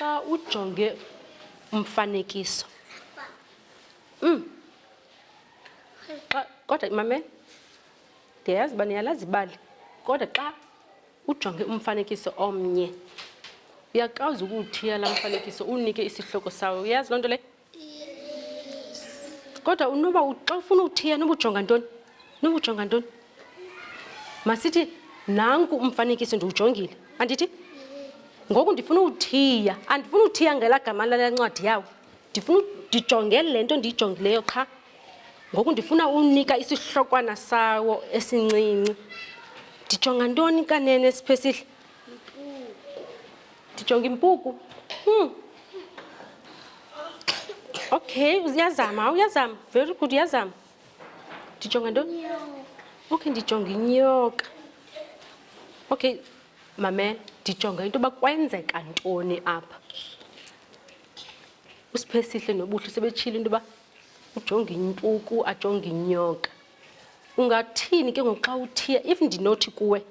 xa ujonge umfanekiso mm. xa kodwa imame ndiyayazi uba niyalazi ibali kodwa xa Ujonge umfanekiso omnye. Uyakwazi ukuwuthiya laa mfanekiso uwunike isihloko sawo. Uyazi loo nto leyo? Kodwa unoba xa ufuna uthiya noba ujonga ntoni? Noba ujonga ntoni? Masithi nanku umfanekiso ndiwujongile, andithi? Ngoku ndifuna uthiya, andifuna uthiya ngelaa gama lale ncwadi yawo. Ndifuna ndijonge le nto ndiyijongileyo qha, Ngoku ndifuna unika isihlokwana sawo esincinci. Ndijonga ntoni kanene siphesihle? Ndijonga impuku. Hmm. Okay, uyazama, uyazama. Very good, uyazama. Ndijonga ntoni? Okay, ndijonga inyoka. Okay, mame, ndijonga into yoba kwenzeka ntoni apha. Usiphesihle nobuhle sebetshile into yoba ujonge impuku ajonge inyoka ungathini ke ngoku xa uthiya if ndinothi kuwe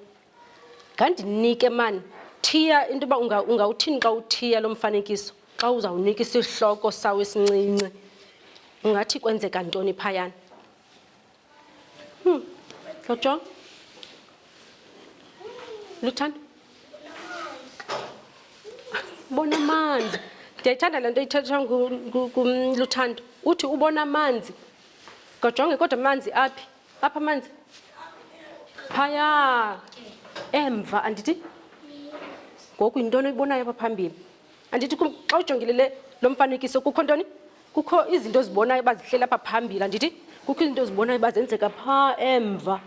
ngandinike mani thiya into yoba ungawuthini xa uthiya lo mfanekiso xa uzawunika isihloko sawo esincinci ungathi kwenzeka ntoni phayana Hmm. Ocho. Luthanda. Bona amanzi. Ndiyayithanda le nto ithethwa nguLuthando. Uthi ubona amanzi. Ngojonge kodwa amanzi aphi? Apha amanzi. Phaya. Emva andithi? Ngoku yintoni oyibonayo apha phambili? Andithi xa ujongile le lo mfanekiso kukho ntoni? Kukho izinto ozibonayo uba zihleli apha phambili, andithi? Kukho izinto ozibonayo uba zenzeka phaa emva.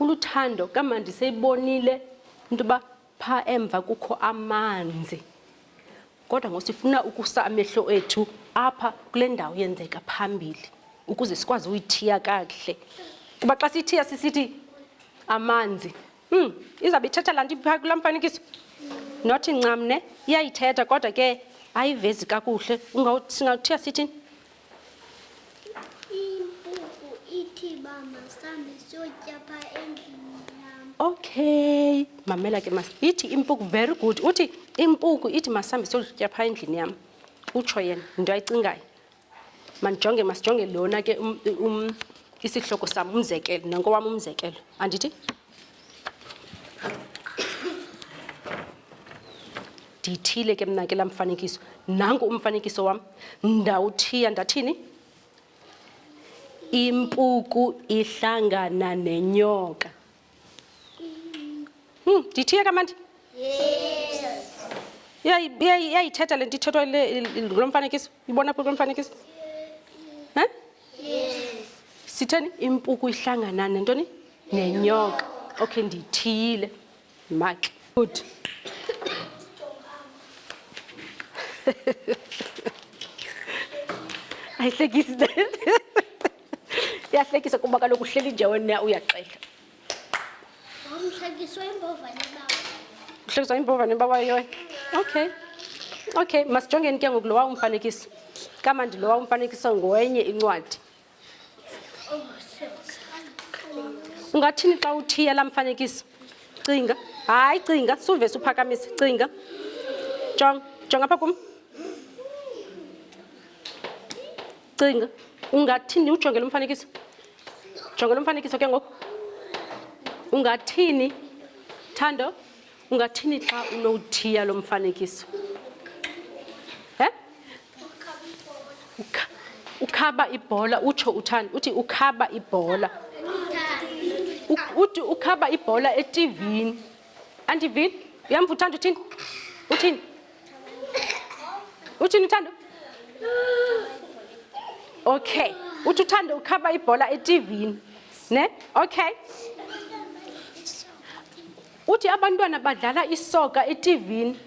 Uluthando kamandi seyibonile into yoba phaa emva kukho amanzi. Kodwa ngoku sifuna ukusa amehlo ethu apha kule ndawo yenzeka phambili ukuze sikwazi uyithiya kakuhle. Kuba xa sithiya sisithi amanzi. Hmm, izawube ithetha laa nto iphaa kulaa mfanekiso not ncam ne iyayithetha kodwa ke ayivezi kakuhle singawuthiya sithini impuku ithi uba masambe siyotya pha endlini yam okay mamela ke mas ithi impuku very good uthi impuku ithi masambe siyotya pha endlini yam utsho yena yinto ayicingayo mandijonge masijonge lona ke um, um, isihloko sam umzekelo nankowam umzekelo andithi ndiyithile ke mna ke laa mfanekiso nanku umfanekiso wam ndawuthiya ndathini impuku ihlangana nenyoka Hmm, ndithiye kamandi? Yes. Iyayithetha le nto ithethwa ngulo mfanekiso? Ibona phi kulo mfanekiso? Huh? Yes. Sitheni impuku ihlangana nentoni? Nenyoka. Okay, ndithiyile. Maki. Good. I think he's dead. uyahlekisa kuba kaloku uhleli nje wena uyaxela uhlekiswa imbovane bawayo okay okay masijongeni ke ngoku lowa umfanekiso kamandi lowa umfanekiso ngowenye incwadi ungathini xa uthiya laa mfanekiso cinga hayi cinga suve suphakamisa cinga jonga jonga apha kum cinga ungathini ujongele umfanekiso jongele umfanekiso ke ngoku ungathini thando ungathini xa unowuthiya lo mfanekiso he ukhaba ibhola utsho uthanda uthi ukhaba ibhola uthi ukhaba ibhola etivini andivili uyamva uthanda uthini uthini uthini uthando okay uthi uthando ukhaba ibhola etivini ne okay uthi abantwana badlala isoka etivini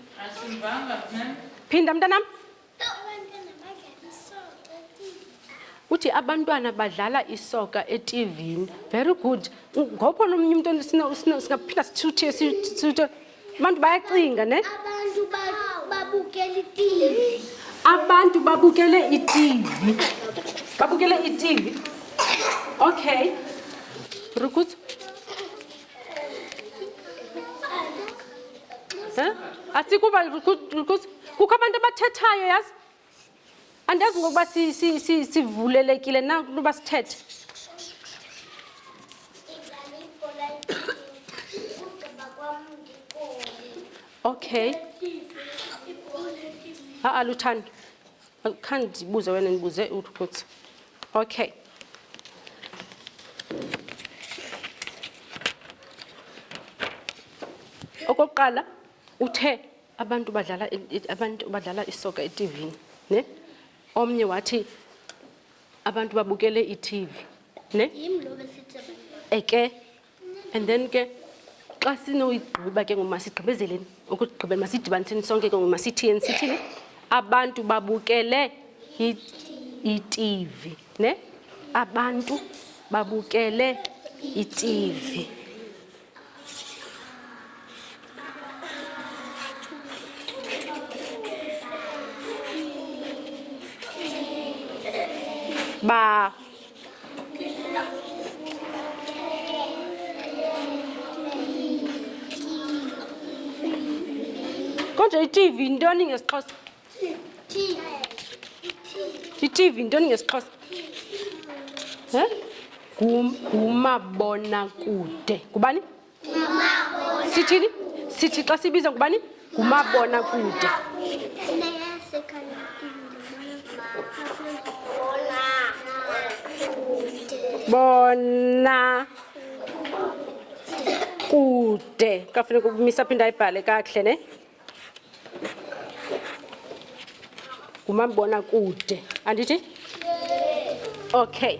phinda mntanam uthi abantwana badlala isoka etivini very good ngoko nomnye umntu singaphila sithuthiye sithuthe abantu bayacinga ne abantu babukele itivi babukele itivi okay very good um asikuba kukho abantu abathethayo yazi andazi ngokuba sivulelekile na kulu uba sithethe okay ha-a luthando khandibuze wena ndibuze ukuthi okay okokuqala uthe abantu badlala abantu badlala isoka etivini ne omnye wathi abantu babukele itv ne eke and then ke xa sinoyigqiba ke ngomasigqibezeleni ukugqibela masidibaniseni sonke ke ngomasithiyeni sithini abantu babukele itivi ne abantu babukele itivi ba kodwa itv yintoni ngesixhosa itv yintoni ngesixhosa ngumabonakude ngubani sithini sithi xa sibiza ngubani ngumabona kude bona kude kafuneka ukumisa phinda ayibhale kakuhle ne ngumabona kude andithi okay